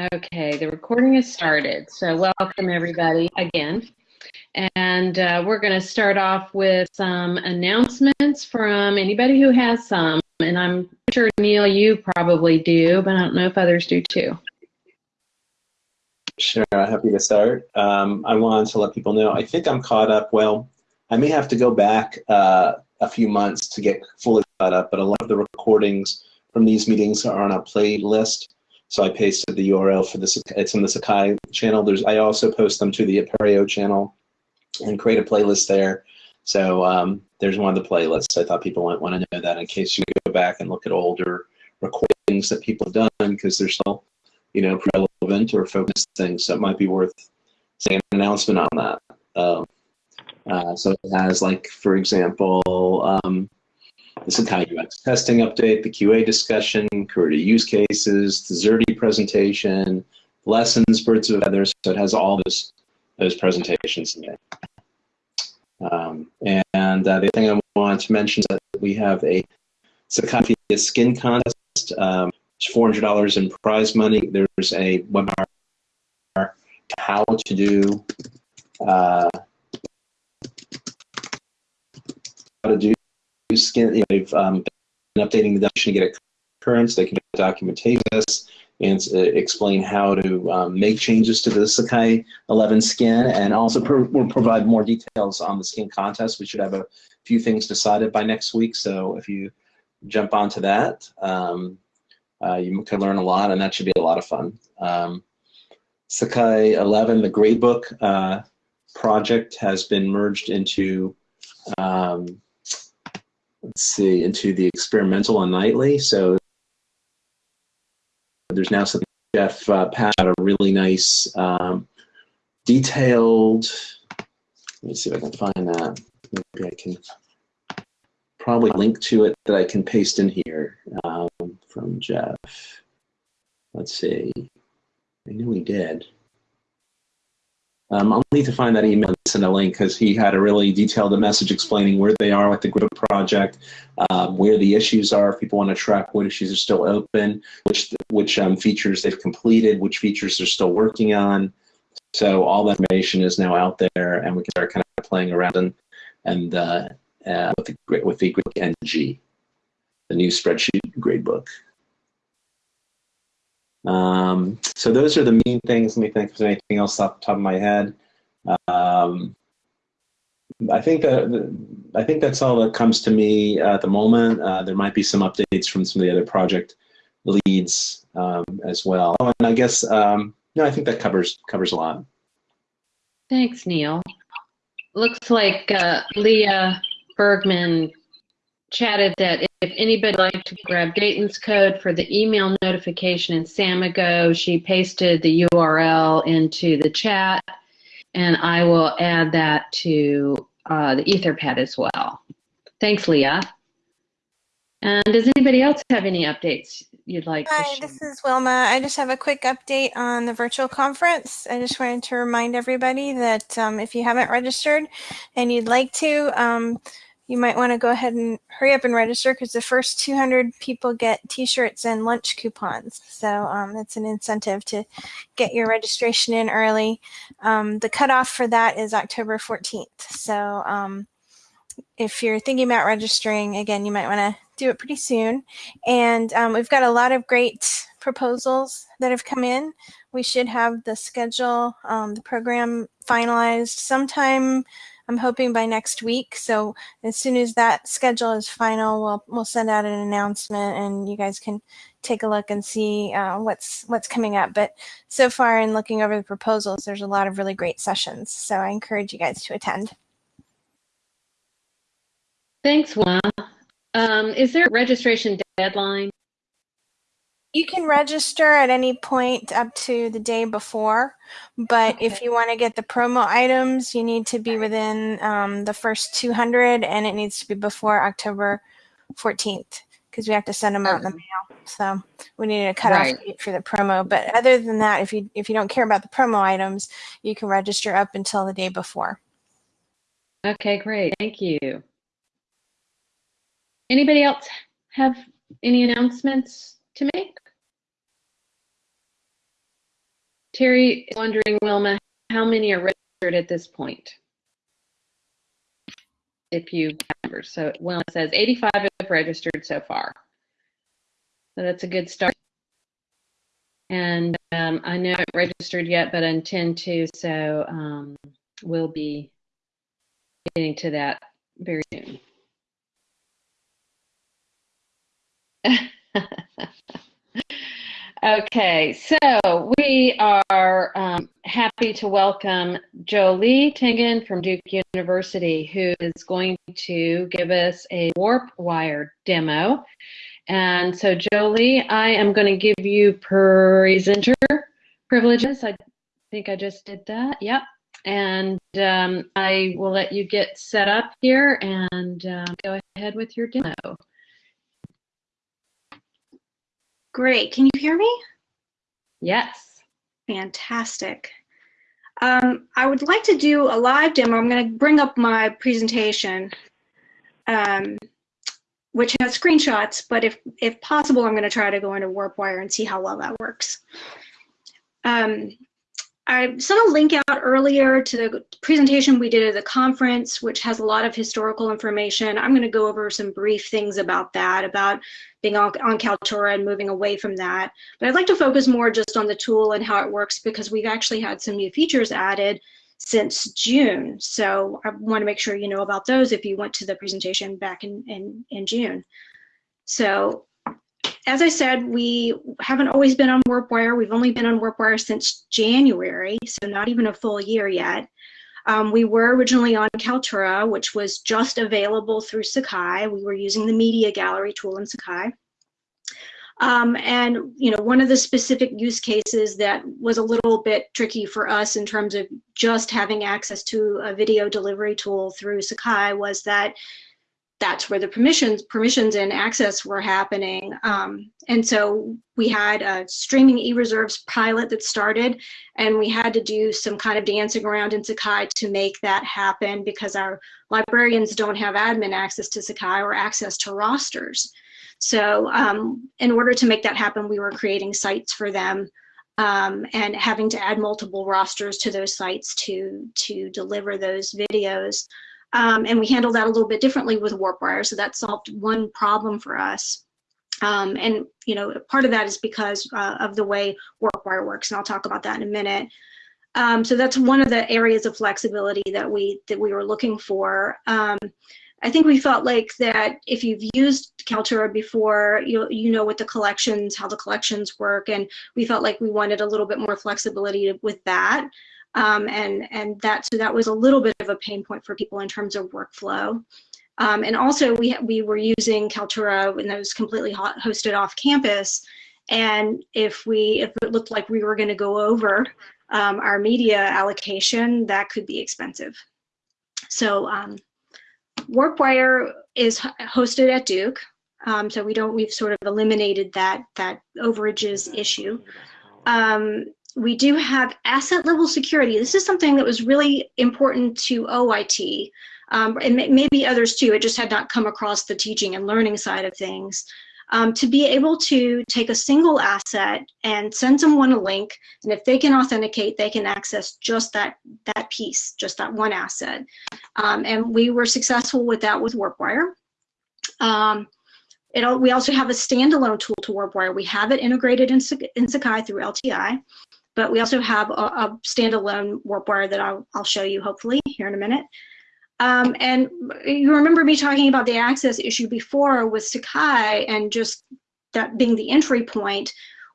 Okay, the recording has started. So welcome everybody again. And uh, we're going to start off with some announcements from anybody who has some. And I'm sure, Neil, you probably do, but I don't know if others do too. Sure, happy to start. Um, I wanted to let people know, I think I'm caught up. Well, I may have to go back uh, a few months to get fully caught up, but a lot of the recordings from these meetings are on a playlist so I pasted the URL for this. It's in the Sakai channel. There's I also post them to the Apereo channel and create a playlist there. So um, there's one of the playlists. I thought people might want to know that in case you go back and look at older recordings that people have done because they're still, you know, relevant or focused things. So it might be worth saying an announcement on that. Um, uh, so it has like, for example, um, the Sakai UX testing update, the QA discussion, career use cases, the Xerte presentation, lessons, birds of feathers. So it has all those those presentations in it. Um, and uh, the thing I want to mention is that we have a Sakai skin contest. Um, it's $400 in prize money. There's a webinar how to do uh, how to do skin, you know, they've um, been updating the documentation to get it current. They can documentation this and uh, explain how to um, make changes to the Sakai 11 skin, and also pro we'll provide more details on the skin contest. We should have a few things decided by next week, so if you jump onto that, um, uh, you can learn a lot, and that should be a lot of fun. Um, Sakai 11, the gradebook uh, project, has been merged into um, let's see, into the experimental and nightly. So there's now something Jeff uh, Pat a really nice um, detailed. Let me see if I can find that. Maybe I can probably link to it that I can paste in here um, from Jeff. Let's see. I knew he did. Um, I'll need to find that email and send a link because he had a really detailed message explaining where they are with the group project, um, where the issues are, if people want to track what issues are still open, which which um, features they've completed, which features they're still working on. So all that information is now out there, and we can start kind of playing around and and uh, uh, with the with the NG, the new spreadsheet gradebook. Um, so those are the main things. Let me think if there's anything else off the top of my head. Um, I think that I think that's all that comes to me at the moment. Uh, there might be some updates from some of the other project leads um, as well. Oh, and I guess um, no, I think that covers covers a lot. Thanks, Neil. Looks like uh, Leah Bergman chatted that if anybody would like to grab Dayton's code for the email notification in Samigo, she pasted the URL into the chat, and I will add that to uh, the Etherpad as well. Thanks, Leah. And does anybody else have any updates you'd like Hi, this is Wilma. I just have a quick update on the virtual conference. I just wanted to remind everybody that um, if you haven't registered and you'd like to, um, you might want to go ahead and hurry up and register because the first 200 people get t-shirts and lunch coupons. So um, it's an incentive to get your registration in early. Um, the cutoff for that is October 14th. So um, if you're thinking about registering, again, you might want to do it pretty soon. And um, we've got a lot of great proposals that have come in. We should have the schedule, um, the program finalized sometime I'm hoping by next week. So as soon as that schedule is final, we'll we'll send out an announcement, and you guys can take a look and see uh, what's what's coming up. But so far, in looking over the proposals, there's a lot of really great sessions. So I encourage you guys to attend. Thanks, Juan. Um, is there a registration deadline? You can register at any point up to the day before, but okay. if you want to get the promo items, you need to be within um, the first 200 and it needs to be before October 14th because we have to send them out in the mail. So we need a cutoff right. date for the promo. But other than that, if you if you don't care about the promo items, you can register up until the day before. Okay, great. Thank you. Anybody else have any announcements to make? Terry is wondering, Wilma, how many are registered at this point? If you remember, so Wilma says 85 have registered so far. So that's a good start. And um, I know it registered yet, but I intend to, so um, we'll be getting to that very soon. okay, so we are um, happy to welcome Jolie Tingen from Duke University, who is going to give us a WarpWire demo. And so, Jolie, I am going to give you presenter privileges. I think I just did that. Yep. And um, I will let you get set up here and um, go ahead with your demo. Great. Can you hear me? Yes. Fantastic. Um, I would like to do a live demo. I'm going to bring up my presentation, um, which has screenshots, but if, if possible, I'm going to try to go into WarpWire and see how well that works. Um, I sent a link out earlier to the presentation we did at the conference, which has a lot of historical information. I'm going to go over some brief things about that, about being on, on Kaltura and moving away from that. But I'd like to focus more just on the tool and how it works because we've actually had some new features added since June. So I want to make sure you know about those if you went to the presentation back in, in, in June. So as I said, we haven't always been on WarpWire. We've only been on WarpWire since January, so not even a full year yet. Um, we were originally on Kaltura, which was just available through Sakai. We were using the media gallery tool in Sakai. Um, and you know, one of the specific use cases that was a little bit tricky for us in terms of just having access to a video delivery tool through Sakai was that that's where the permissions permissions and access were happening. Um, and so we had a streaming e-reserves pilot that started and we had to do some kind of dancing around in Sakai to make that happen because our librarians don't have admin access to Sakai or access to rosters. So um, in order to make that happen, we were creating sites for them um, and having to add multiple rosters to those sites to, to deliver those videos. Um, and we handled that a little bit differently with WarpWire, so that solved one problem for us. Um, and you know, part of that is because uh, of the way WarpWire works, and I'll talk about that in a minute. Um, so that's one of the areas of flexibility that we that we were looking for. Um, I think we felt like that if you've used Kaltura before, you you know what the collections, how the collections work, and we felt like we wanted a little bit more flexibility with that. Um, and and that so that was a little bit of a pain point for people in terms of workflow. Um, and also we we were using Kaltura and that was completely hosted off campus. And if we if it looked like we were going to go over um, our media allocation, that could be expensive. So um, WarpWire is hosted at Duke. Um, so we don't we've sort of eliminated that that overages issue. Um, we do have asset level security. This is something that was really important to OIT um, and maybe others too. It just had not come across the teaching and learning side of things. Um, to be able to take a single asset and send someone a link, and if they can authenticate, they can access just that that piece, just that one asset. Um, and we were successful with that with WarpWire. Um, it, we also have a standalone tool to WarpWire. We have it integrated in, in Sakai through LTI. But we also have a, a standalone WarpWire that I'll, I'll show you hopefully here in a minute. Um, and you remember me talking about the access issue before with Sakai and just that being the entry point.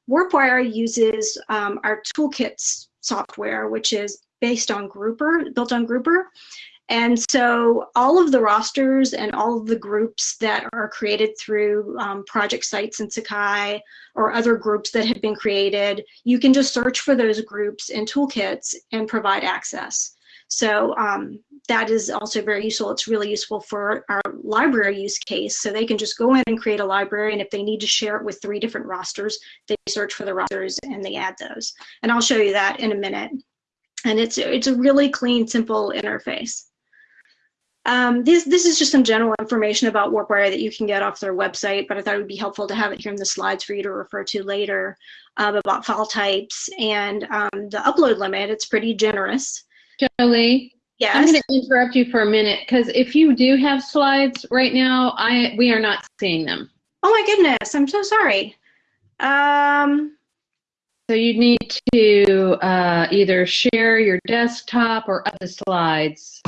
WarpWire uses um, our toolkits software, which is based on Grouper, built on Grouper. And so all of the rosters and all of the groups that are created through um, project sites in Sakai or other groups that have been created, you can just search for those groups in toolkits and provide access. So um, that is also very useful. It's really useful for our library use case. So they can just go in and create a library. And if they need to share it with three different rosters, they search for the rosters and they add those. And I'll show you that in a minute. And it's, it's a really clean, simple interface. Um, this, this is just some general information about WarpWire that you can get off their website, but I thought it would be helpful to have it here in the slides for you to refer to later um, about file types and um, the upload limit. It's pretty generous. Jolie, Yes. I'm going to interrupt you for a minute because if you do have slides right now, I we are not seeing them. Oh my goodness, I'm so sorry. Um, So you need to uh, either share your desktop or the slides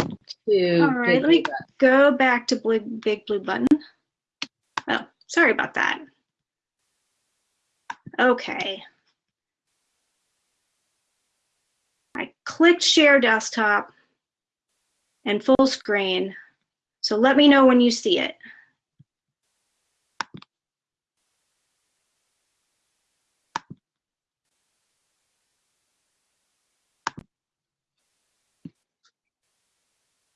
to. All right, let me- go back to blue, big blue button. Oh, sorry about that. Okay. I clicked share desktop and full screen. So let me know when you see it.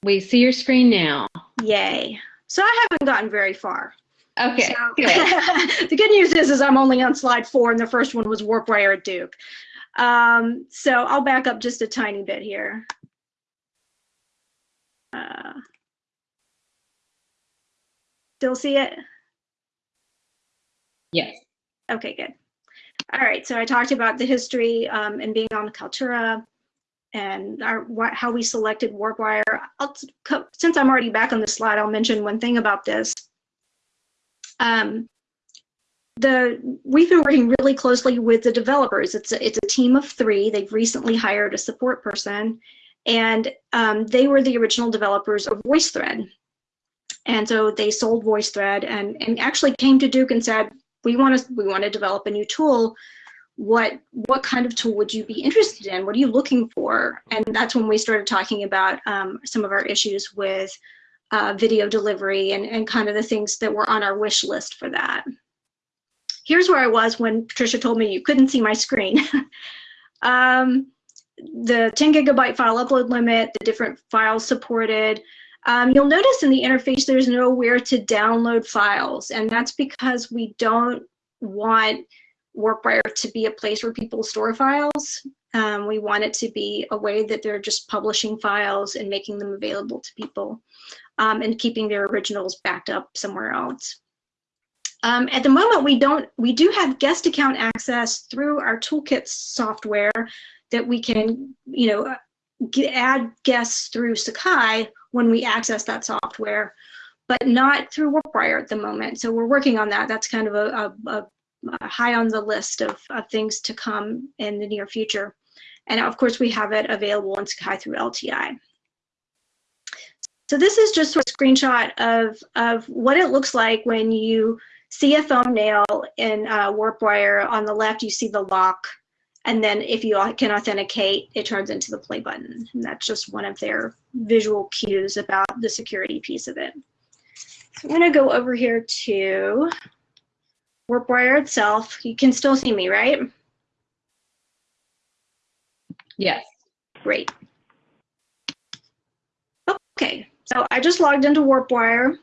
We see your screen now. Yay. So I haven't gotten very far. Okay, So- good. the good news is, is I'm only on slide four, and the first one was WarpWire at Duke. Um, so I'll back up just a tiny bit here. Uh, still see it? Yes. Okay, good. All right, so I talked about the history um, and being on Kaltura and our, how we selected WarpWire. I'll, since I'm already back on the slide, I'll mention one thing about this. Um, the we've been working really closely with the developers. It's a, it's a team of three. They've recently hired a support person, and um, they were the original developers of VoiceThread. And so they sold VoiceThread and and actually came to Duke and said, we want to we want to develop a new tool. What what kind of tool would you be interested in? What are you looking for? And that's when we started talking about um, some of our issues with uh, video delivery and, and kind of the things that were on our wish list for that. Here's where I was when Patricia told me you couldn't see my screen. um, the 10 gigabyte file upload limit, the different files supported. Um, you'll notice in the interface there's nowhere to download files, and that's because we don't want WarpWire to be a place where people store files. Um, we want it to be a way that they're just publishing files and making them available to people um, and keeping their originals backed up somewhere else. Um, at the moment, we don't. We do have guest account access through our toolkit software that we can, you know, get, add guests through Sakai when we access that software, but not through WarpWire at the moment. So we're working on that. That's kind of a, a, a, a high on the list of, of things to come in the near future. And of course, we have it available in Sakai through LTI. So this is just a screenshot of, of what it looks like when you see a thumbnail in uh, WarpWire. On the left, you see the lock. And then if you can authenticate, it turns into the play button. And that's just one of their visual cues about the security piece of it. So I'm going to go over here to WarpWire itself. You can still see me, right? Yes. Great. Okay, so I just logged into WarpWire.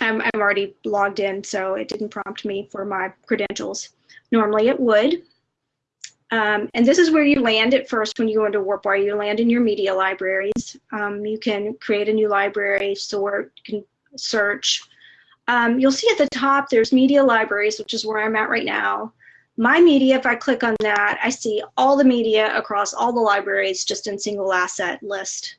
I'm, I'm already logged in, so it didn't prompt me for my credentials. Normally it would. Um, and this is where you land at first when you go into WarpWire. You land in your media libraries. Um, you can create a new library, sort, you can search. Um, you'll see at the top there's media libraries, which is where I'm at right now. My media, if I click on that, I see all the media across all the libraries just in single asset list.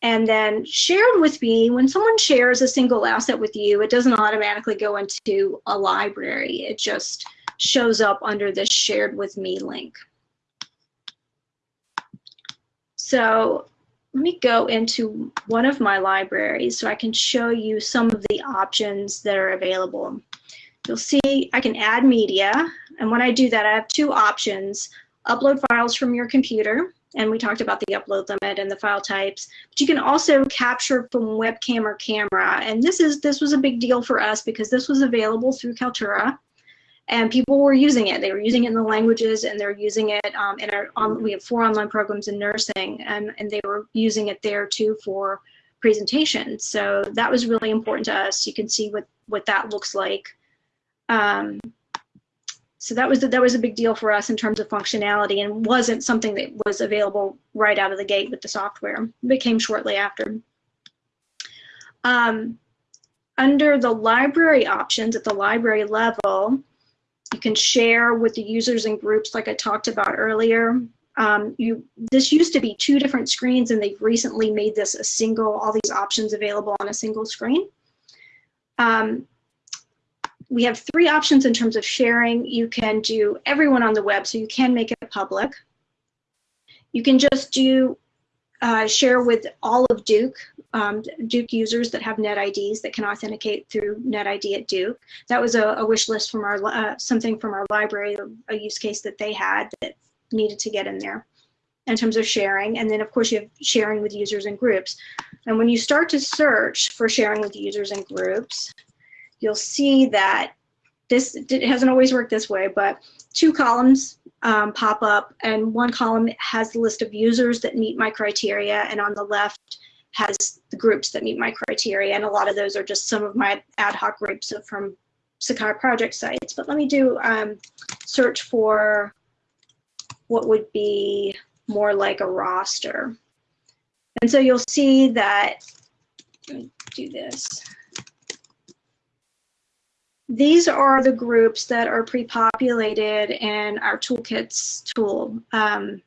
And then shared with me, when someone shares a single asset with you, it doesn't automatically go into a library. It just shows up under this shared with me link. So let me go into one of my libraries so I can show you some of the options that are available. You'll see I can add media. And when I do that, I have two options. Upload files from your computer. And we talked about the upload limit and the file types. But you can also capture from webcam or camera. And this is this was a big deal for us because this was available through Kaltura. And people were using it. They were using it in the languages, and they're using it um, in our. On, we have four online programs in nursing, and and they were using it there too for presentations. So that was really important to us. You can see what what that looks like. Um, so that was that was a big deal for us in terms of functionality, and wasn't something that was available right out of the gate with the software. It became shortly after. Um, under the library options at the library level, you can share with the users and groups like I talked about earlier. Um, you, this used to be two different screens and they've recently made this a single, all these options available on a single screen. Um, we have three options in terms of sharing. You can do everyone on the web, so you can make it public. You can just do uh, share with all of Duke, um, Duke users that have NetIDs that can authenticate through NetID at Duke. That was a, a wish list from our, uh, something from our library, a use case that they had that needed to get in there in terms of sharing. And then of course you have sharing with users and groups. And when you start to search for sharing with users and groups, you'll see that this it hasn't always worked this way, but two columns um, pop up and one column has the list of users that meet my criteria and on the left has the groups that meet my criteria and a lot of those are just some of my ad hoc groups from Sakai project sites. But let me do um, search for what would be more like a roster. And so you'll see that, do this. These are the groups that are pre-populated in our toolkits tool. Um,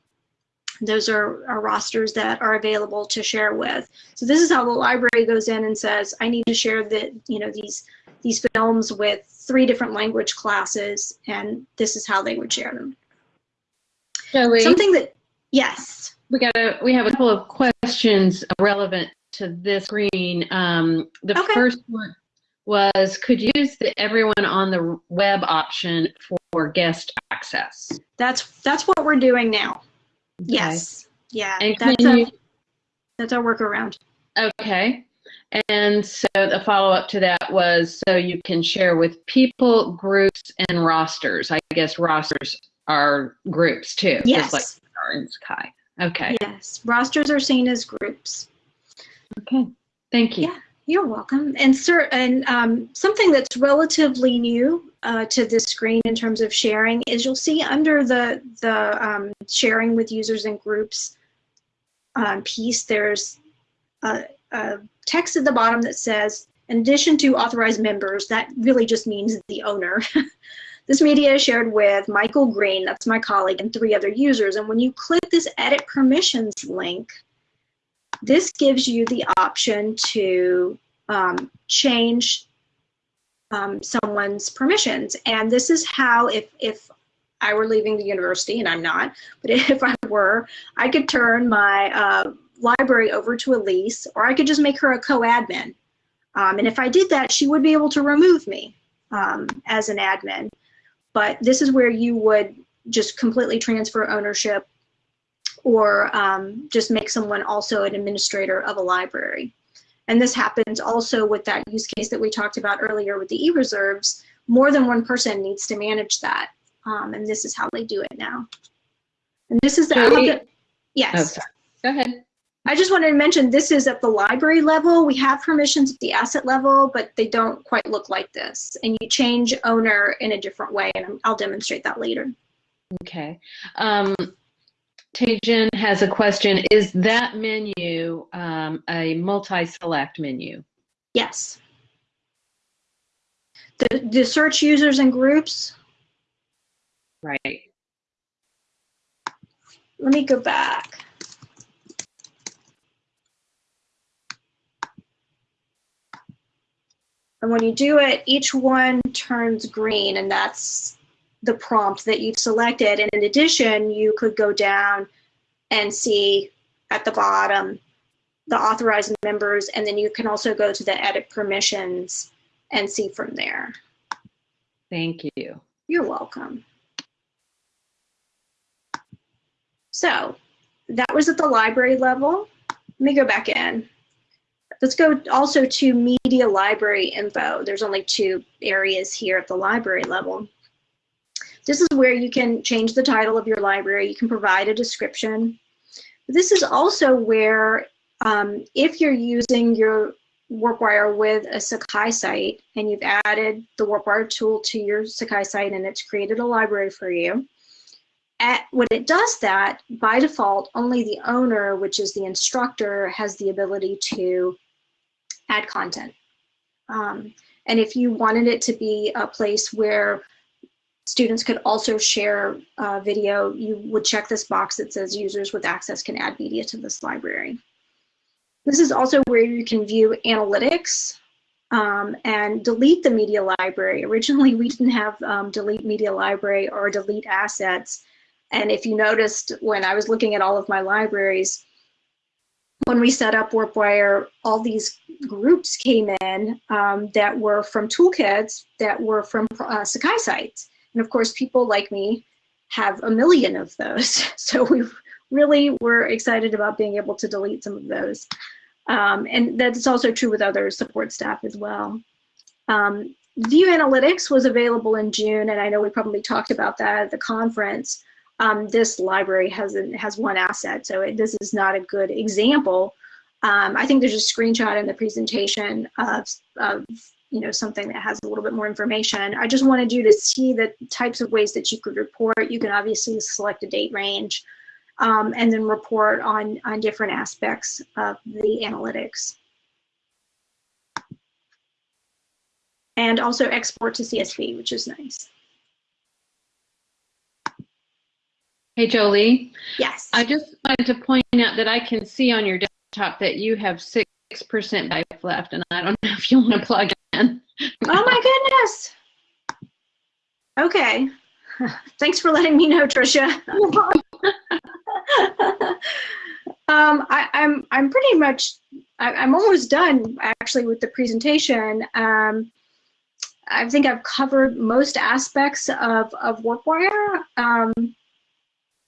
those are, are rosters that are available to share with. So this is how the library goes in and says, I need to share the, you know, these, these films with three different language classes, and this is how they would share them. Joey, Something that, yes. we got a, we have a couple of questions relevant to this screen. Um, the Okay. first one was, could use the everyone on the web option for guest access? That's that's what we're doing now. Okay. Yes. Yeah. And that's, a, you, that's our workaround. okay. And so the follow-up to that was, so you can share with people, groups, and rosters. I guess rosters are groups too. Yes. like in Sakai. Okay. Yes. Rosters are seen as groups. Okay. Thank you. Yeah. You're welcome. And sir, and um, something that's relatively new uh, to this screen in terms of sharing is you'll see under the the um, sharing with users and groups um, piece, there's a, a text at the bottom that says, in addition to authorized members, that really just means the owner. this media is shared with Michael Green, that's my colleague, and three other users. And when you click this edit permissions link, this gives you the option to um, change um, someone's permissions. And this is how, if, if I were leaving the university, and I'm not, but if I were, I could turn my uh, library over to Elise, or I could just make her a co-admin. Um, and if I did that, she would be able to remove me um, as an admin. But this is where you would just completely transfer ownership or um, just make someone also an administrator of a library. And this happens also with that use case that we talked about earlier with the e-reserves. More than one person needs to manage that. Um, and this is how they do it now. And this is the, So we- yes. Oh. Go ahead. I just wanted to mention this is at the library level. We have permissions at the asset level, but they don't quite look like this. And you change owner in a different way, and I'll demonstrate that later. Okay. Um, Tejan has a question. Is that menu um, a multi-select menu? Yes. The, the search users and groups, Right. let me go back. And when you do it, each one turns green, and that's the prompt that you've selected. And in addition, you could go down and see at the bottom the authorized members, and then you can also go to the edit permissions and see from there. Thank you. You're welcome. So that was at the library level. Let me go back in. Let's go also to media library info. There's only two areas here at the library level. This is where you can change the title of your library. You can provide a description. This is also where um, if you're using your WarpWire with a Sakai site and you've added the WarpWire tool to your Sakai site and it's created a library for you, at, when it does that, by default, only the owner, which is the instructor, has the ability to add content. Um, and if you wanted it to be a place where students could also share video, you would check this box that says users with access can add media to this library. This is also where you can view analytics um, and delete the media library. Originally, we didn't have um, delete media library or delete assets. And if you noticed when I was looking at all of my libraries, when we set up WarpWire, all these groups came in um, that were from toolkits that were from uh, Sakai sites. And of course, people like me have a million of those. So we really were excited about being able to delete some of those. Um, and that's also true with other support staff as well. Um, View Analytics was available in June, and I know we probably talked about that at the conference. Um, this library has, a, has one asset, so it, this is not a good example. Um, I think there's a screenshot in the presentation of, of you know, something that has a little bit more information. I just wanted you to see the types of ways that you could report. You can obviously select a date range um, and then report on, on different aspects of the analytics. And also export to CSV, which is nice. Hey, Jolie. Yes. I just wanted to point out that I can see on your desktop that you have 6% life left, and I don't know if you want to plug in. oh, my goodness. Okay. Thanks for letting me know, Tricia. um, I, am I'm, I'm pretty much I, am almost done actually with the presentation. Um, I think I've covered most aspects of of WarpWire. Um,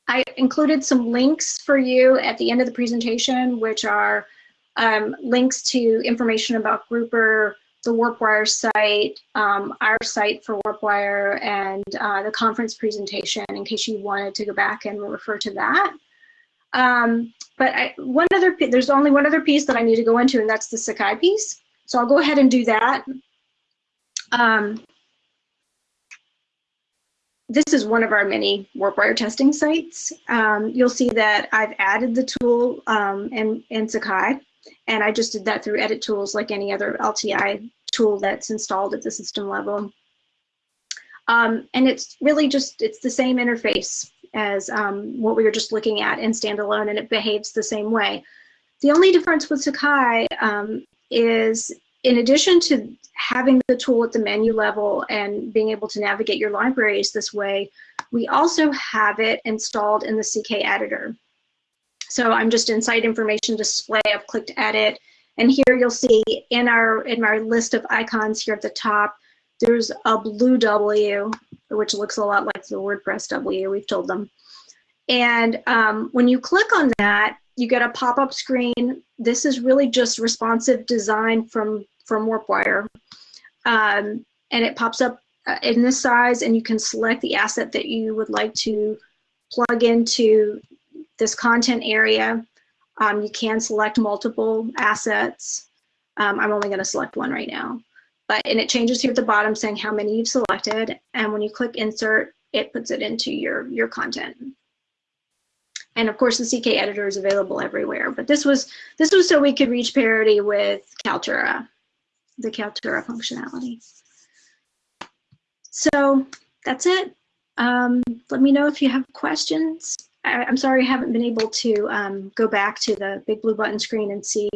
I included some links for you at the end of the presentation, which are um, links to information about Grouper, the WarpWire site, um, our site for WarpWire, and uh, the conference presentation in case you wanted to go back and refer to that. Um, but I, one other, there's only one other piece that I need to go into, and that's the Sakai piece. So I'll go ahead and do that. Um, this is one of our many WarpWire testing sites. Um, you'll see that I've added the tool um, in, in Sakai, and I just did that through edit tools like any other LTI tool that's installed at the system level. Um, and it's really just, it's the same interface as um, what we were just looking at in standalone, and it behaves the same way. The only difference with Sakai um, is in addition to having the tool at the menu level and being able to navigate your libraries this way, we also have it installed in the CK editor. So I'm just in site information display, I've clicked edit, and here you'll see in our in our list of icons here at the top, there's a blue W, which looks a lot like the WordPress W, we've told them. And um, when you click on that, you get a pop-up screen. This is really just responsive design from, from WarpWire. Um, and it pops up uh, in this size and you can select the asset that you would like to plug into this content area. Um, you can select multiple assets. Um, I'm only going to select one right now. But and it changes here at the bottom saying how many you've selected. And when you click insert, it puts it into your, your content. And of course, the CK editor is available everywhere. But this was this was so we could reach parity with Kaltura, the Kaltura functionality. So that's it. Um, let me know if you have questions. I, am sorry I haven't been able to um, go back to the big blue button screen and see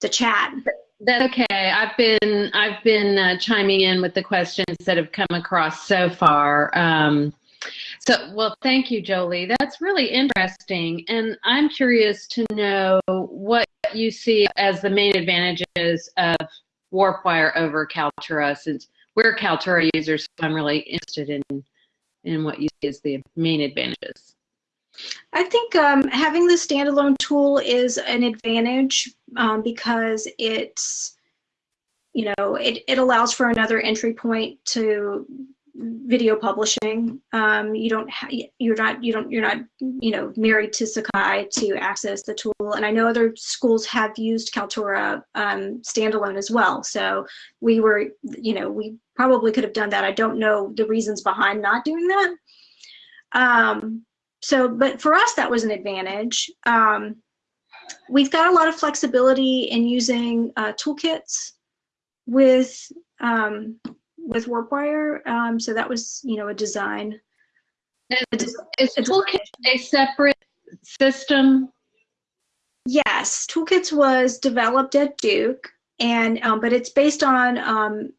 the chat. That's okay. I've been I've been uh, chiming in with the questions that have come across so far. Um, so, well, thank you, Jolie. That's really interesting, and I'm curious to know what you see as the main advantages of WarpWire over Kaltura, since we're Kaltura users. So I'm really interested in in what you see as the main advantages. I think um, having the standalone tool is an advantage um, because it's, you know, it, it allows for another entry point to video publishing. Um, you don't, you're not, you don't, you're not, you know, married to Sakai to access the tool. And I know other schools have used Kaltura um, standalone as well. So we were, you know, we probably could have done that. I don't know the reasons behind not doing that. Um, so, but for us, that was an advantage. Um, we've got a lot of flexibility in using uh, toolkits with um, with WarpWire. Um, so that was, you know, a design. And is a Toolkit a separate system? Yes, Toolkits was developed at Duke, and um, but it's based on um,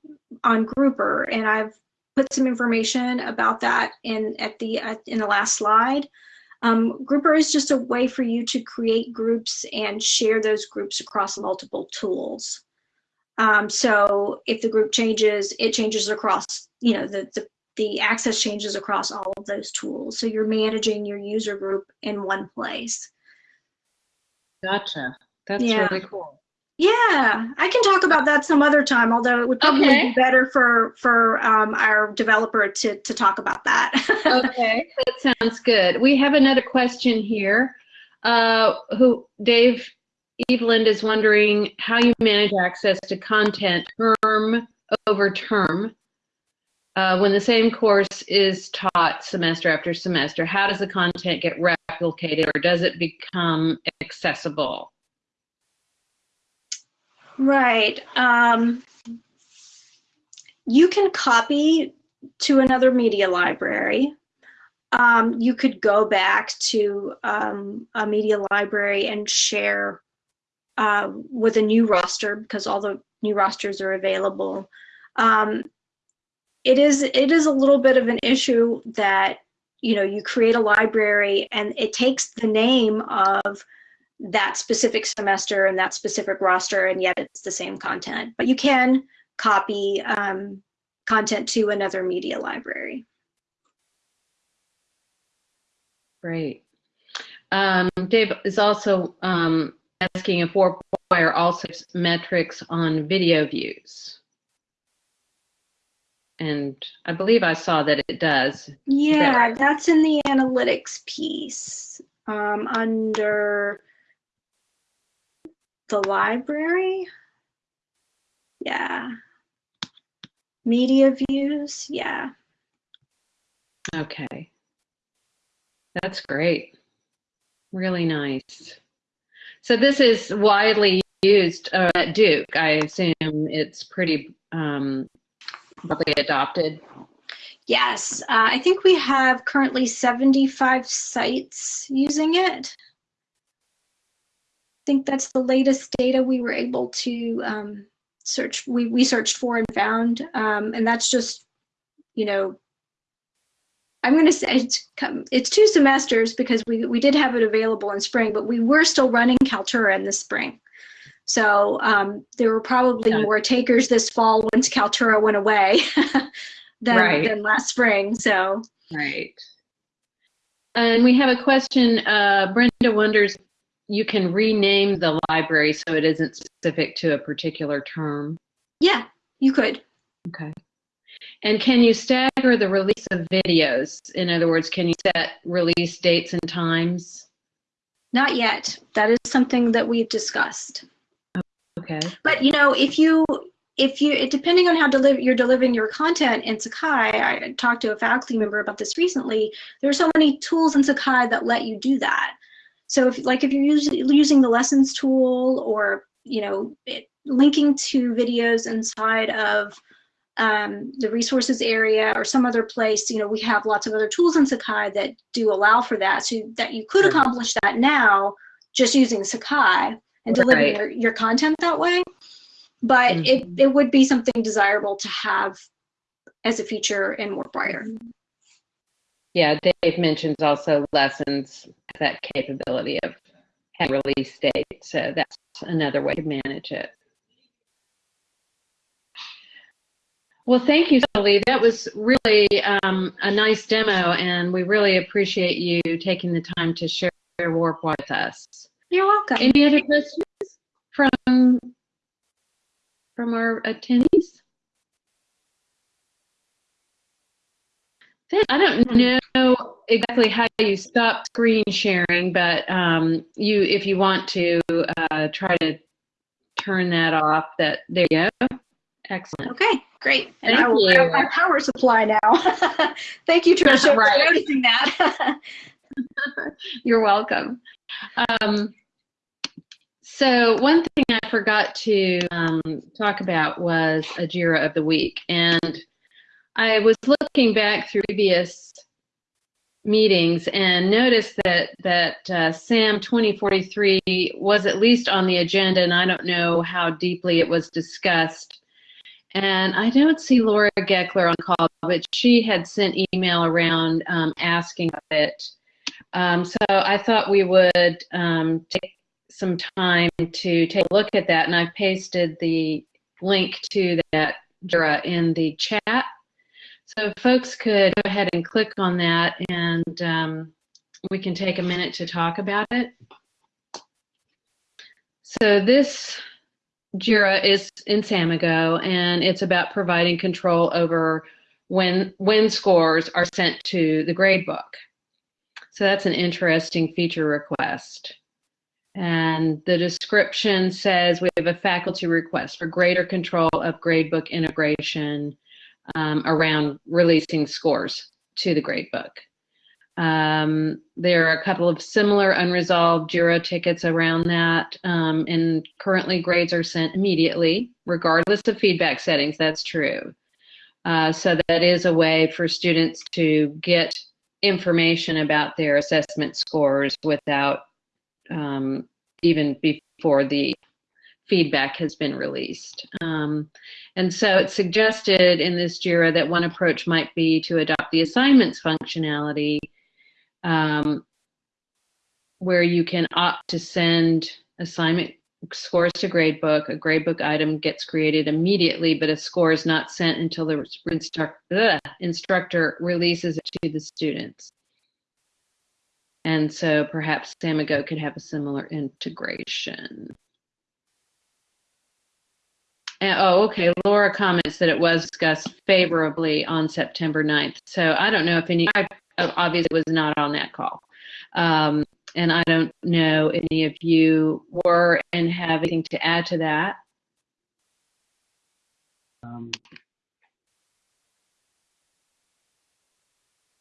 on Grouper, and I've put some information about that in at the at, in the last slide. Um, Grouper is just a way for you to create groups and share those groups across multiple tools. Um, so if the group changes, it changes across, you know, the, the the access changes across all of those tools. So you're managing your user group in one place. Gotcha. That's Yeah. really cool. Yeah, I can talk about that some other time, although it would probably Okay. be better for for um, our developer to to talk about that. Okay, that sounds good. We have another question here. Uh, who Dave Eveland is wondering how you manage access to content term over term uh, when the same course is taught semester after semester. How does the content get replicated or does it become accessible? Right. Um, you can copy to another media library. Um, you could go back to um, a media library and share uh, with a new roster because all the new rosters are available. Um, it is it is a little bit of an issue that you know you create a library and it takes the name of that specific semester and that specific roster, and yet it's the same content. But you can copy um, content to another media library. Great. Um, Dave is also um, asking if WarpWire also has metrics on video views. And I believe I saw that it does. Yeah, that's in the analytics piece um, under the library. Yeah. Media views. Yeah. Okay. That's great. Really nice. So this is widely used uh, at Duke. I assume it's pretty um, broadly adopted. Yes, uh, I think we have currently 75 sites using it. Think that's the latest data we were able to um, search. We, we searched for and found, um, and that's just, you know, I'm going to say it's, come- it's two semesters because we, we did have it available in spring, but we were still running Kaltura in the spring. So um, there were probably Yeah. more takers this fall once Kaltura went away than, Right. than last spring. So Right. And we have a question. Uh, Brenda wonders you can rename the library so it isn't specific to a particular term. yeah, you could. Okay. And can you stagger the release of videos? In other words, can you set release dates and times? Not yet. That is something that we've discussed. Okay. But you know, if you if you depending on how deliver you're delivering your content in Sakai, I talked to a faculty member about this recently. There are so many tools in Sakai that let you do that. So if like if you're using using the lessons tool or you know it, linking to videos inside of um, the resources area or some other place, you know, we have lots of other tools in Sakai that do allow for that. So that you could accomplish that now just using Sakai and delivering Right. your, your content that way. But it, Mhm. it would be something desirable to have as a feature in WarpWire. Yeah, Dave mentions also lessons, that capability of having release date. So that's another way to manage it. Well, thank you, Lee. That was really um, a nice demo, and we really appreciate you taking the time to share Warp with us. You're welcome. Any other questions from from our attendees? Then I don't know exactly how you stop screen sharing, but um, you, if you want to uh, try to turn that off, that there you go. Excellent. Okay, great. And Thank I will grab my power supply now. Thank you, Trisha, Right. for noticing that. You're welcome. Um, So one thing I forgot to um, talk about was a JIRA of the week, and I was looking back through previous meetings and noticed that that uh, SAM 2043 was at least on the agenda, and I don't know how deeply it was discussed. And I don't see Laura Geckler on call, but she had sent email around um, asking about it. Um, so I thought we would um, take some time to take a look at that, and I've pasted the link to that JIRA in the chat. So folks could go ahead and click on that, and um, we can take a minute to talk about it. So this JIRA is in Samigo, and it's about providing control over when when scores are sent to the gradebook. So that's an interesting feature request. And the description says we have a faculty request for greater control of gradebook integration um, around releasing scores to the gradebook. Um, there are a couple of similar unresolved JIRA tickets around that, um, and currently grades are sent immediately, regardless of feedback settings. That's true. Uh, so that is a way for students to get information about their assessment scores without um, even before the feedback has been released. Um, and so it's suggested in this JIRA that one approach might be to adopt the assignments functionality um, where you can opt to send assignment scores to gradebook. A gradebook item gets created immediately, but a score is not sent until the instructor, instructor releases it to the students. And so perhaps Samigo could have a similar integration. And, oh, okay. Laura comments that it was discussed favorably on September 9th. So I don't know if any, I obviously was not on that call. Um, and I don't know any of you were and have anything to add to that. Um,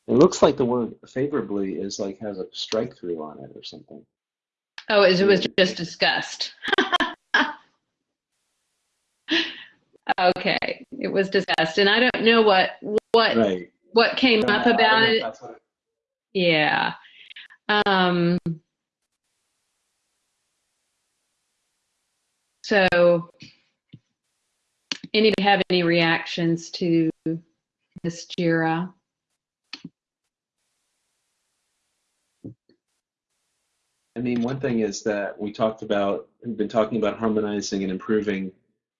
It looks like the word favorably is like has a strike through on it or something. Oh, it was just discussed. okay, it was discussed, and I don't know what what right. what came up about it. Yeah. Um, so, anybody have any reactions to this JIRA? I mean, one thing is that we talked about, we've been talking about harmonizing and improving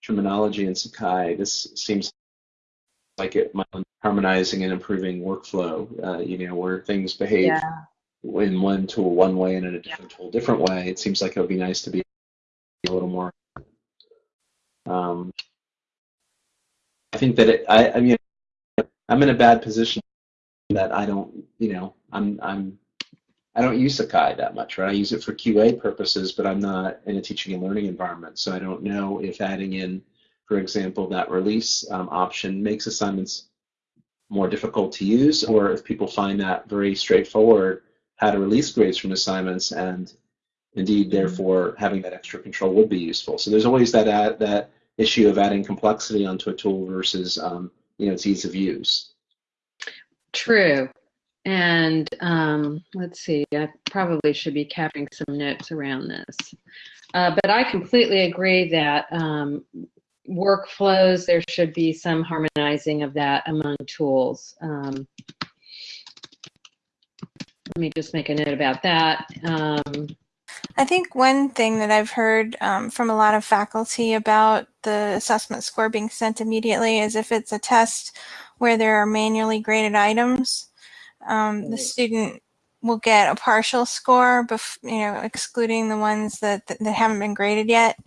terminology in Sakai. This seems like it might harmonizing and improving workflow, uh, you know, where things behave yeah. in one tool one way and in a different tool different way. It seems like it would be nice to be a little more. Um, I think that it, I, I mean, I'm in a bad position that I don't, you know, I'm, I'm I don't use Sakai that much, right? I use it for QA purposes, but I'm not in a teaching and learning environment. So I don't know if adding in, for example, that release um, option makes assignments more difficult to use, or if people find that very straightforward, how to release grades from assignments, and indeed, mm-hmm. therefore, having that extra control would be useful. So there's always that ad, that issue of adding complexity onto a tool versus um, you know its ease of use. True. And um, let's see, I probably should be capping some notes around this. Uh, but I completely agree that um, workflows, there should be some harmonizing of that among tools. Um, let me just make a note about that. Um, I think one thing that I've heard um, from a lot of faculty about the assessment score being sent immediately is if it's a test where there are manually graded items, um, the student will get a partial score, bef- you know, excluding the ones that, that, that, haven't been graded yet.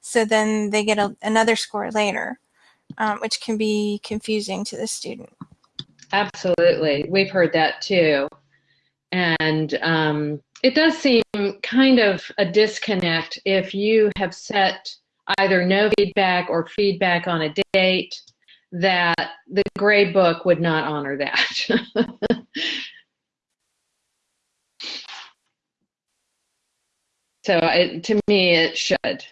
So then they get a, another score later, um, which can be confusing to the student. Absolutely. We've heard that too. And um, it does seem kind of a disconnect if you have set either no feedback or feedback on a date that the grade book would not honor that. So I, to me, it should.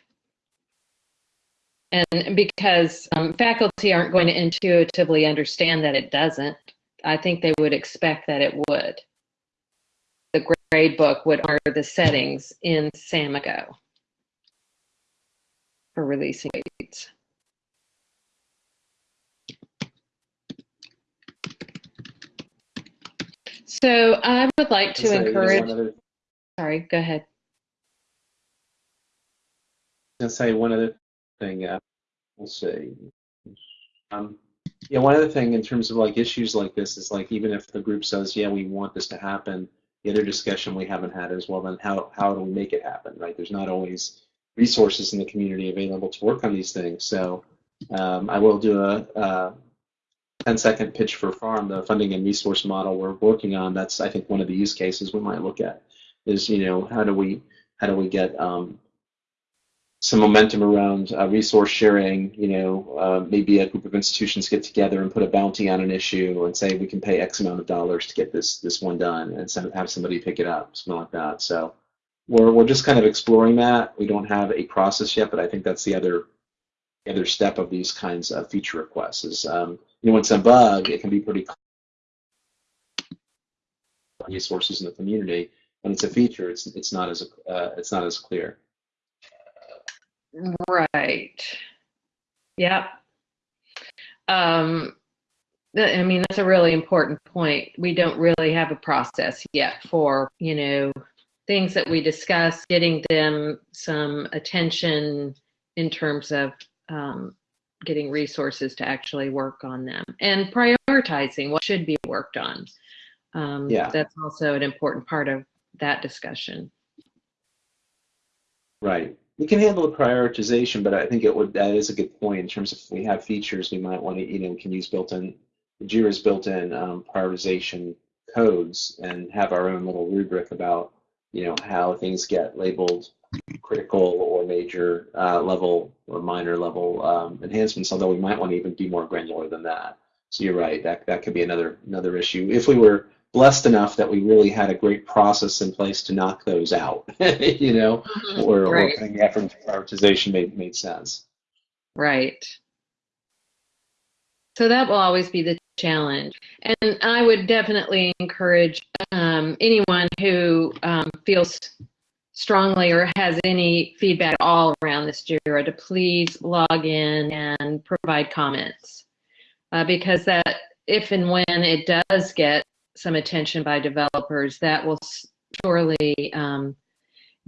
And because um, faculty aren't going to intuitively understand that it doesn't, I think they would expect that it would. The grade book would honor the settings in Samigo for releasing grades. So I would like to encourage, other- sorry, go ahead. gonna say one other thing. Uh, we'll see. Um, yeah, one other thing in terms of like issues like this is like even if the group says, yeah, we want this to happen, the other discussion we haven't had is well, then how how do we make it happen? Right? There's not always resources in the community available to work on these things. So um, I will do a, a 10 second pitch for farm, the funding and resource model we're working on. That's I think one of the use cases we might look at is you know how do we how do we get um, some momentum around uh, resource sharing. You know, uh, maybe a group of institutions get together and put a bounty on an issue and say we can pay X amount of dollars to get this this one done, and have somebody pick it up, something like that. So we're we're just kind of exploring that. We don't have a process yet, but I think that's the other the other step of these kinds of feature requests. Is um, you know, when it's a bug, it can be pretty resources in the community. When it's a feature, it's it's not as uh, it's not as clear. Right. Yep. Um, I mean, that's a really important point. We don't really have a process yet for, you know, things that we discuss, getting them some attention in terms of um, getting resources to actually work on them and prioritizing what should be worked on. Um, Yeah. That's also an important part of that discussion. Right. We can handle the prioritization, but I think it would that is a good point in terms of if we have features we might want to, you know, can use built-in Jira's built-in um, prioritization codes and have our own little rubric about, you know, how things get labeled critical or major uh, level or minor level um, enhancements, although we might want to even be more granular than that. So you're right, that that could be another another issue. If we were blessed enough that we really had a great process in place to knock those out, you know, or, or Right. putting the effort into prioritization made made sense. Right. So that will always be the challenge. And I would definitely encourage um, anyone who um, feels strongly or has any feedback at all around this JIRA to please log in and provide comments. Uh, because that, if and when it does get some attention by developers, that will surely um,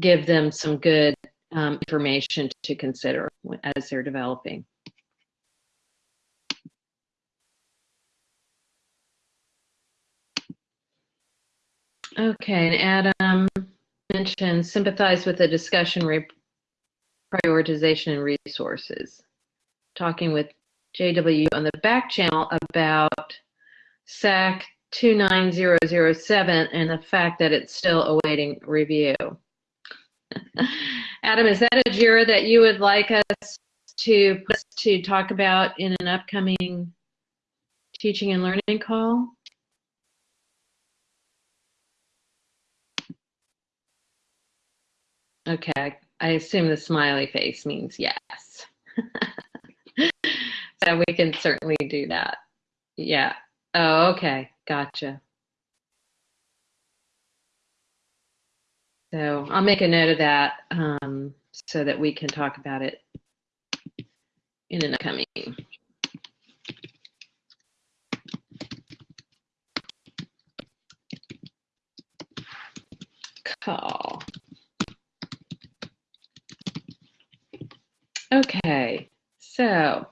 give them some good um, information to consider as they're developing. Okay, and Adam mentioned sympathize with the discussion re- prioritization and resources. Talking with JW on the back channel about SAK 29007 and the fact that it's still awaiting review. Adam, is that a JIRA that you would like us to to talk about in an upcoming teaching and learning call? Okay, I assume the smiley face means yes. so we can certainly do that. Yeah. Oh, okay. Gotcha. So I'll make a note of that um, so that we can talk about it in an upcoming. Call. Okay, so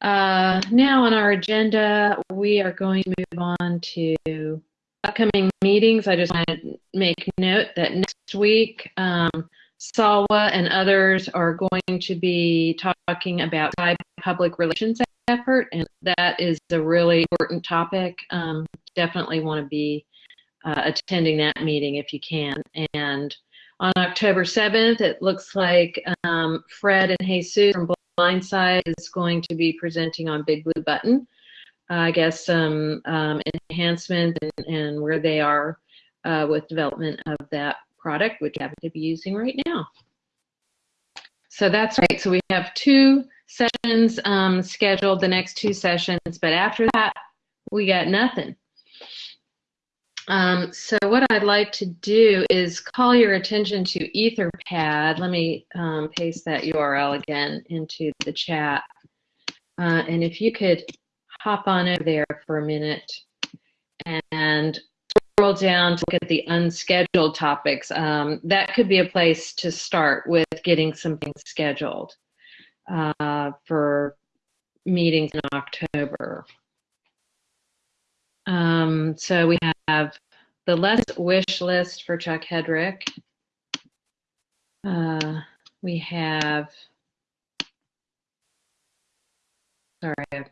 uh, now on our agenda, we are going to move on to upcoming meetings. I just want to make note that next week, um, Salwa and others are going to be talking about public relations effort, and that is a really important topic. Um, definitely want to be uh, attending that meeting if you can. And on October 7th, it looks like um, Fred and Jesus from Blindside is going to be presenting on Big Blue Button. Uh, I guess some um, enhancement and, and where they are uh, with development of that product, which I happen to be using right now. So that's right. So we have two sessions um, scheduled, the next two sessions, but after that, we got nothing. Um, so what I'd like to do is call your attention to Etherpad. Let me um, paste that URL again into the chat. Uh, and if you could hop on over there for a minute and scroll down to look at the unscheduled topics. Um, that could be a place to start with getting something scheduled uh, for meetings in October. Um, so we have the less wish list for Chuck Hedrick. Uh, we have, sorry, I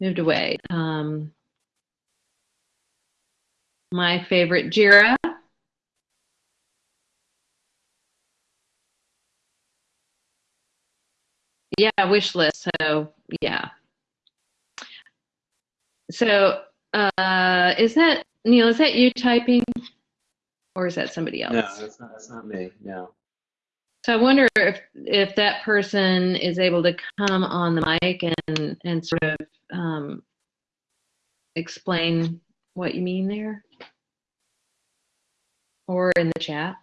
moved away. Um, my favorite Jira. Yeah, wish list. So yeah. So uh, is that Neil? Is that you typing, or is that somebody else? No, that's not. That's not me. No. So I wonder if if that person is able to come on the mic and and sort of um, explain what you mean there, or in the chat.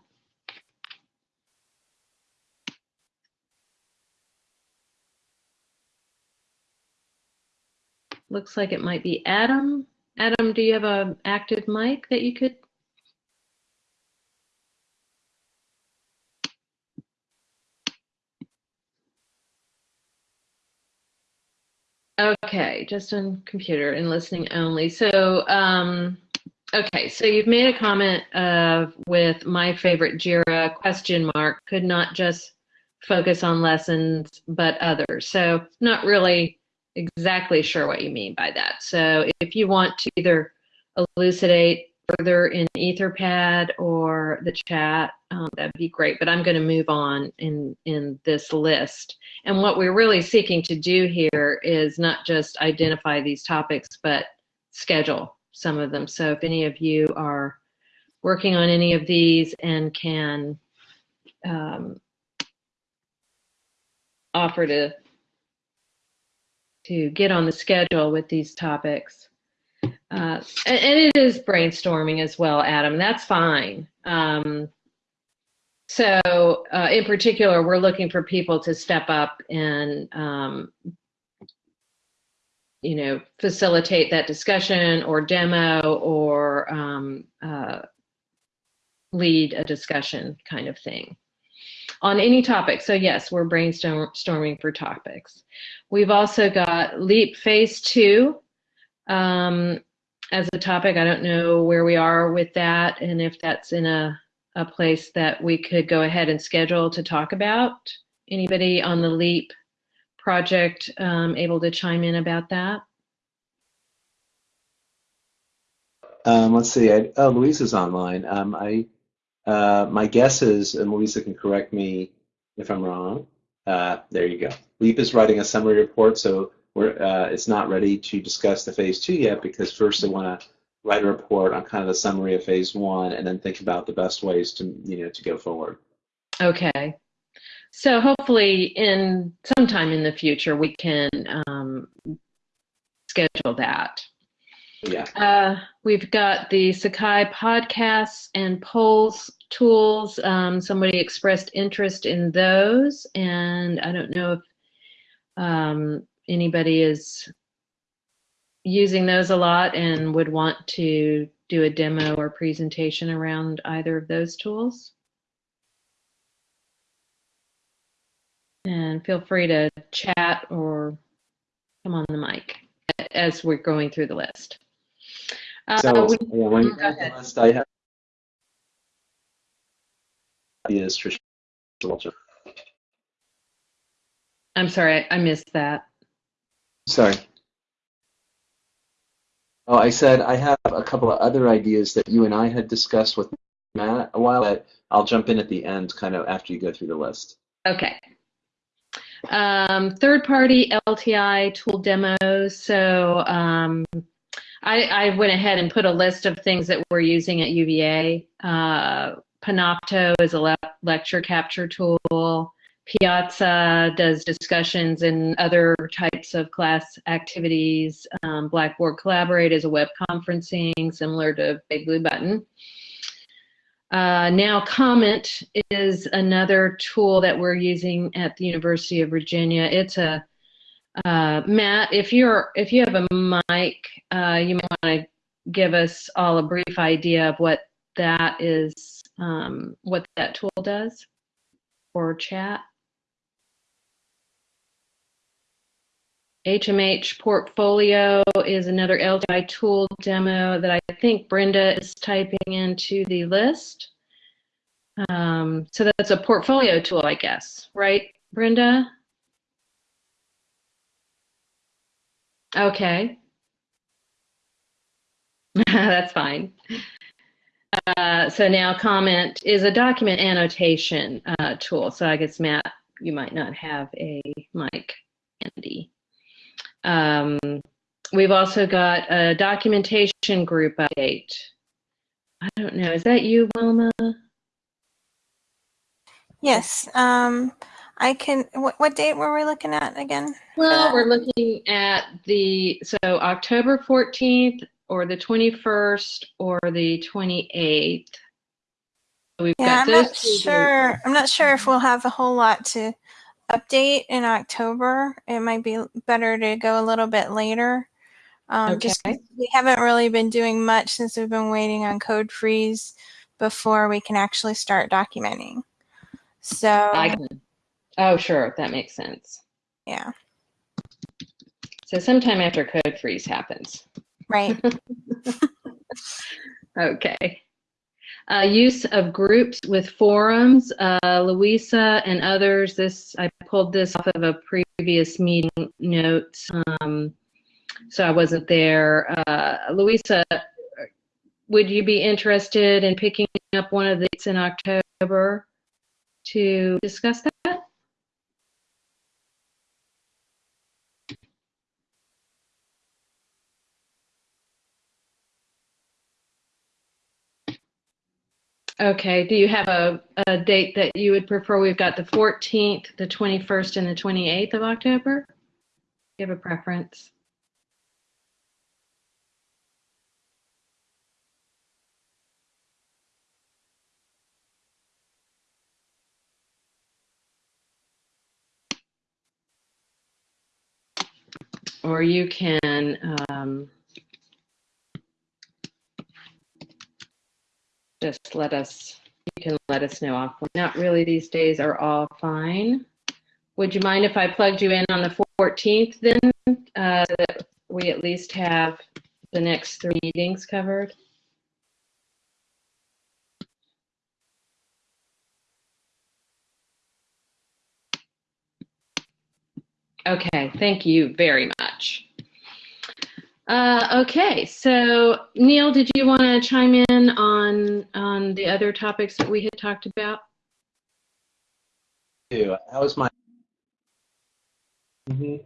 Looks like it might be Adam. Adam, do you have a active mic that you could? Okay, just on computer and listening only. So, um, okay, so you've made a comment of with my favorite Jira question mark could not just focus on lessons but others. So, not really exactly sure what you mean by that. So, if you want to either elucidate further in Etherpad or the chat, um, that'd be great. But I'm going to move on in in this list. And what we're really seeking to do here is not just identify these topics, but schedule some of them. So if any of you are working on any of these and can um, offer to to get on the schedule with these topics. Uh, and, and, it is brainstorming as well, Adam. That's fine. Um, so, uh, in particular, we're looking for people to step up and, um, you know, facilitate that discussion or demo or um, uh, lead a discussion kind of thing on any topic. So, yes, we're brainstorming for topics. We've also got LEAP Phase 2 um, as a topic. I don't know where we are with that and if that's in a, a place that we could go ahead and schedule to talk about. Anybody on the LEAP project um, able to chime in about that? Um, let's see. I, oh, Louisa's online. Um, I, uh, my guess is, and Louisa can correct me if I'm wrong. Uh, there you go. LEAP is writing a summary report, so uh, it's not ready to discuss the phase two yet because first they want to write a report on kind of the summary of phase one and then think about the best ways to you know to go forward. Okay. So hopefully in sometime in the future we can um, schedule that. Yeah. Uh, we've got the Sakai podcasts and polls tools. Um, somebody expressed interest in those, and I don't know if um, anybody is using those a lot and would want to do a demo or presentation around either of those tools. And feel free to chat or come on the mic as we're going through the list. Uh, so, we, yeah, when ahead. List, I have is Tricia Walter. I'm sorry, I missed that. Sorry. Oh, I said I have a couple of other ideas that you and I had discussed with Matt a while. But I'll jump in at the end, kind of after you go through the list. Okay. Um, third-party LTI tool demos. So um, I, I, went ahead and put a list of things that we're using at UVA. Uh, Panopto is a le- lecture capture tool. Piazza does discussions and other types of class activities. Um, Blackboard Collaborate is a web conferencing similar to Big Blue Button. Uh, NowComment is another tool that we're using at the University of Virginia. It's a uh, Matt, if you're if you have a mic, uh, you might want to give us all a brief idea of what that is, um, what that tool does or chat. HMH Portfolio is another LTI tool demo that I think Brenda is typing into the list. Um, so that's a portfolio tool, I guess, right, Brenda? Okay. That's fine. Uh, so NowComment is a document annotation uh, tool. So I guess Matt, you might not have a mic handy. Um, we've also got a documentation group update. I don't know. Is that you, Wilma? Yes. Um, I can. What, what date were we looking at again? Well, we're looking at the so October 14th or the 21st or the 28th. We've Yeah, got I'm not sure. I'm not sure if we'll have a whole lot to update in October. It might be better to go a little bit later. Um, just Okay. we haven't really been doing much since we've been waiting on code freeze before we can actually start documenting. So I can. Oh, sure, that makes sense. yeah, So sometime after code freeze happens. right. Okay. Uh, use of groups with forums. Uh, Louisa and others, this I pulled this off of a previous meeting notes, um, so I wasn't there. Uh, Louisa, would you be interested in picking up one of these in October to discuss that? Okay, do you have a, a date that you would prefer? We've got the 14th, the 21st, and the 28th of October. Do you have a preference? Or you can um, just let us, you can let us know off. Not really, these days are all fine. Would you mind if I plugged you in on the 14th then? Uh, we at least have the next three meetings covered? Okay, thank you very much. Uh, okay, so Neil, did you want to chime in on on the other topics that we had talked about? How was my? hmm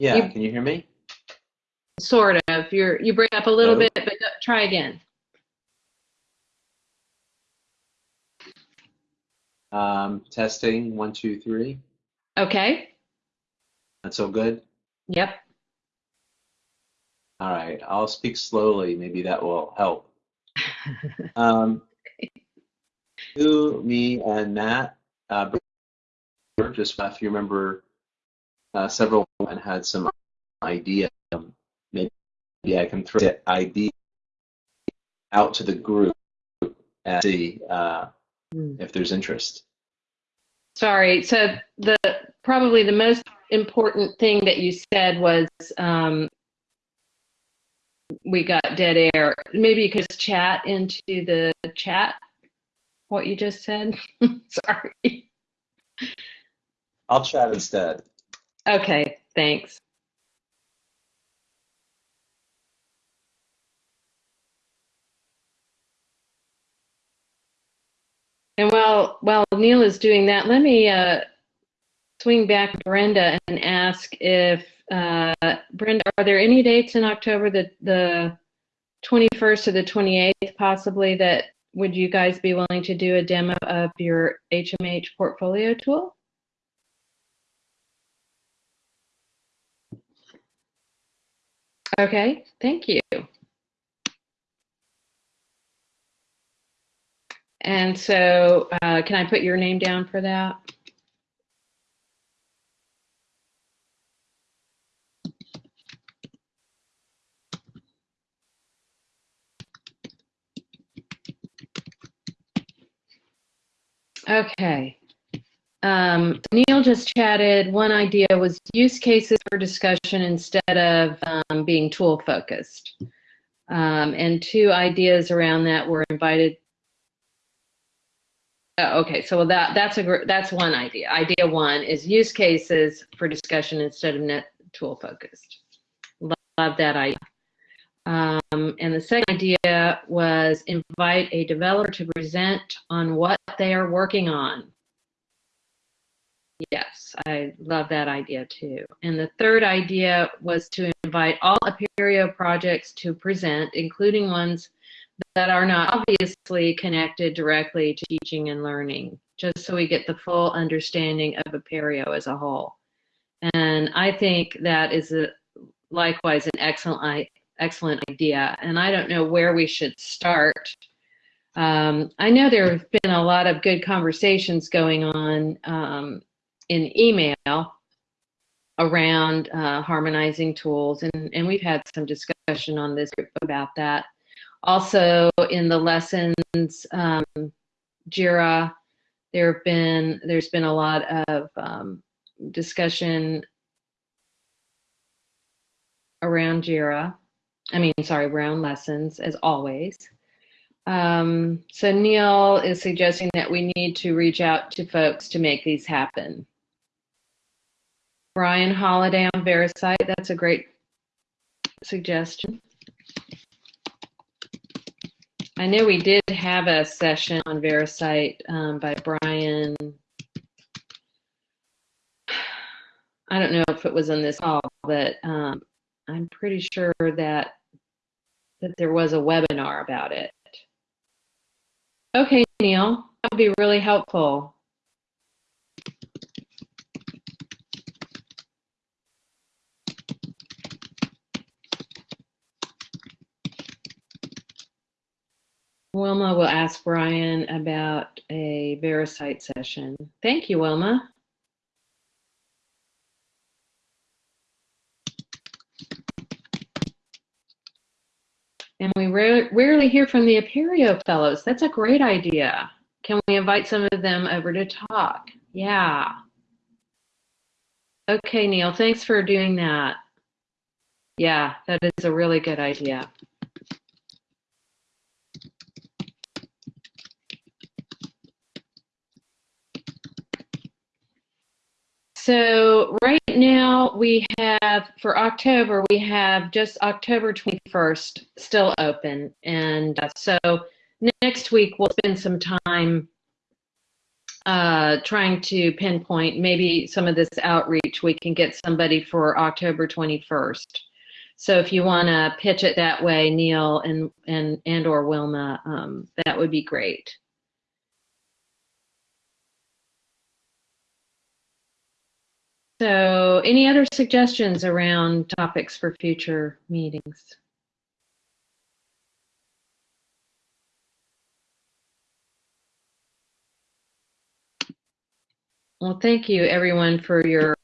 Yeah, You- can you hear me? Sort of. You're you break up a little Hello? bit, but try again. Um, testing one, two, three. Okay. That's all good. Yep. All right, I'll speak slowly. Maybe that will help. Um, you, me, and Matt, uh, just if you remember, uh, several and had some idea. um, Maybe I can throw that idea out to the group and see uh, if there's interest. Sorry. So the probably the most important thing that you said was um, we got dead air. Maybe you could just chat into the chat what you just said. Sorry. I'll chat instead. Okay. Thanks. And while while Neil is doing that, let me uh, swing back Brenda and ask if uh, Brenda, are there any dates in October that the 21st or the 28th possibly that would you guys be willing to do a demo of your HMH portfolio tool? Okay, thank you. And so uh, can I put your name down for that? Okay. Um, Neil just chatted. One idea was use cases for discussion instead of um, being tool focused. Um, and two ideas around that were invited. Oh, okay, so that that's a that's one idea. Idea one is use cases for discussion instead of net tool focused. Love, love that idea. Um, and the second idea was invite a developer to present on what they are working on. Yes, I love that idea too. And the third idea was to invite all Apereo projects to present, including ones that are not obviously connected directly to teaching and learning, just so we get the full understanding of Apereo as a whole. And I think that is a, likewise an excellent excellent idea. And I don't know where we should start. Um, I know there have been a lot of good conversations going on um, in email around uh, harmonizing tools, and, and we've had some discussion on this about that. Also, in the lessons, um, Jira, there have been there's been a lot of um, discussion around Jira. I mean, sorry, around lessons as always. Um, so Neil is suggesting that we need to reach out to folks to make these happen. Brian Holladay on VeriCite, that's a great suggestion. I know we did have a session on VeriCite um, by Brian. I don't know if it was on this call, but um, I'm pretty sure that that there was a webinar about it. Okay, Neil, that would be really helpful. Wilma will ask Brian about a VeriCite session. Thank you, Wilma. And we rare, rarely hear from the Apereo Fellows. That's a great idea. Can we invite some of them over to talk? Yeah. Okay, Neil, thanks for doing that. Yeah, that is a really good idea. So right now we have, for October, we have just October 21st still open. And uh, so next week we'll spend some time uh, trying to pinpoint maybe some of this outreach. We can get somebody for October 21st. So if you want to pitch it that way, Neil and, and, and or Wilma, um, that would be great. So any other suggestions around topics for future meetings? Well, thank you everyone for your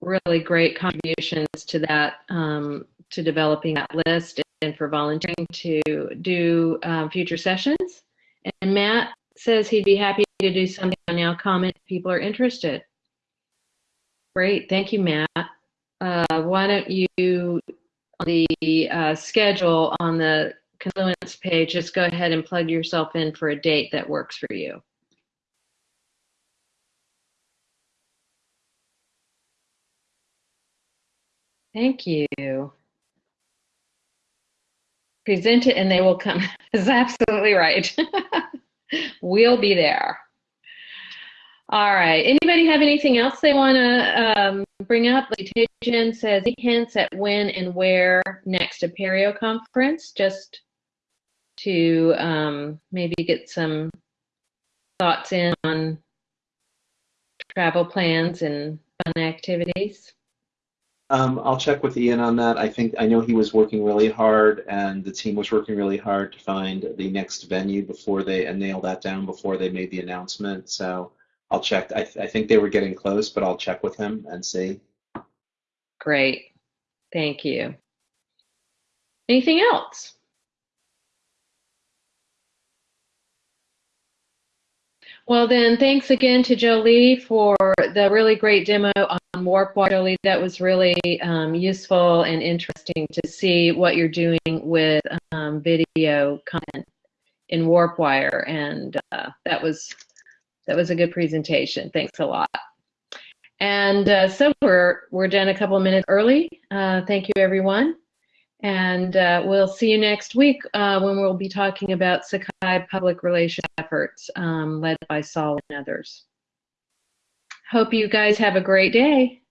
really great contributions to that, um, to developing that list and for volunteering to do um, future sessions. And Matt says he'd be happy to do something on NowComment if people are interested. Great, thank you, Matt. Uh, why don't you, on the uh, schedule on the Confluence page, just go ahead and plug yourself in for a date that works for you. Thank you. Present it and they will come. is absolutely right. we'll be there. All right. Anybody have anything else they want to um, bring up? Letition says hints at when and where next Apereo conference. Just to um, maybe get some thoughts in on travel plans and fun activities. Um, I'll check with Ian on that. I think I know he was working really hard, and the team was working really hard to find the next venue before they and nail that down before they made the announcement. So I'll check. I, th- I think they were getting close, but I'll check with him and see. Great. Thank you. Anything else? Well, then, thanks again to Jolie for the really great demo on Warp. Jolie, that was really um, useful and interesting to see what you're doing with um, video content in WarpWire, and uh, that was that was a good presentation. Thanks a lot. And uh, so we're we're done a couple of minutes early. Uh, thank you, everyone. And uh, we'll see you next week uh, when we'll be talking about Sakai public relations efforts um, led by Saul and others. Hope you guys have a great day.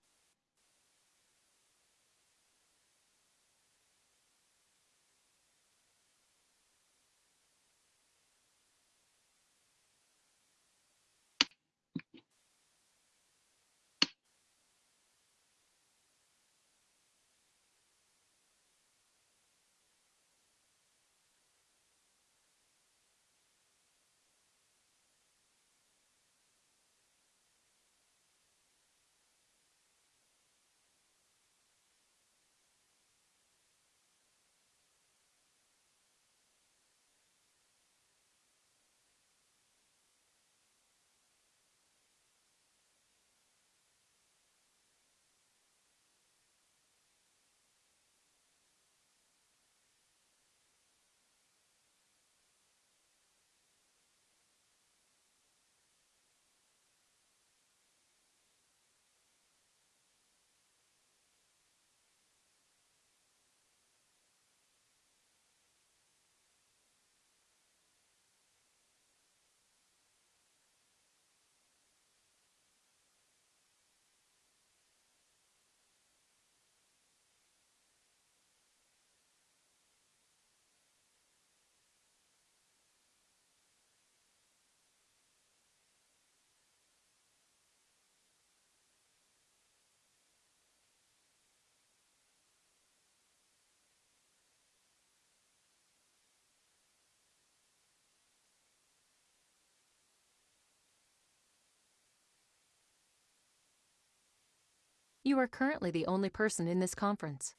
You are currently the only person in this conference.